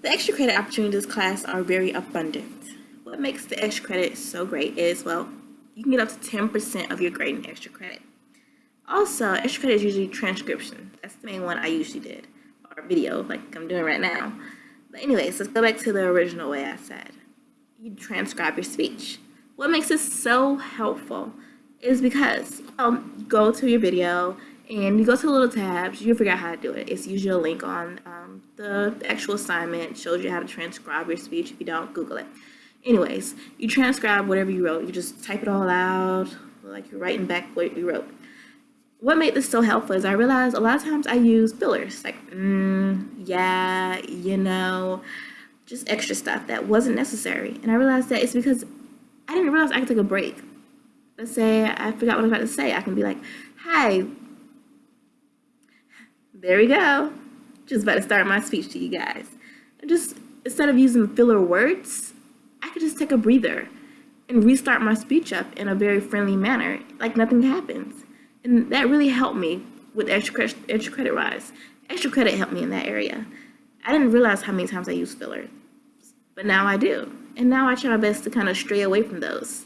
The extra credit opportunities class are very abundant. What makes the extra credit so great is, well, you can get up to 10% of your grade in extra credit. Also, extra credit is usually transcription. That's the main one I usually did, or video, like I'm doing right now. But anyways, let's go back to the original way I said. You transcribe your speech. What makes this so helpful is because um, you go to your video and you go to the little tabs, you figure out how to do it. It's usually a link on um, the actual assignment, shows you how to transcribe your speech. If you don't, Google it. Anyways, you transcribe whatever you wrote. You just type it all out, like you're writing back what you wrote. What made this so helpful is I realized a lot of times I use fillers, like, mm, yeah, you know, just extra stuff that wasn't necessary. And I realized that it's because I didn't realize I could take a break. Let's say I forgot what I was about to say. I can be like, hi, there we go. Just about to start my speech to you guys. Just, instead of using filler words, I could just take a breather and restart my speech up in a very friendly manner, like nothing happens. And that really helped me with extra credit, extra credit rise. Extra credit helped me in that area. I didn't realize how many times I used filler, but now I do. And now I try my best to kind of stray away from those.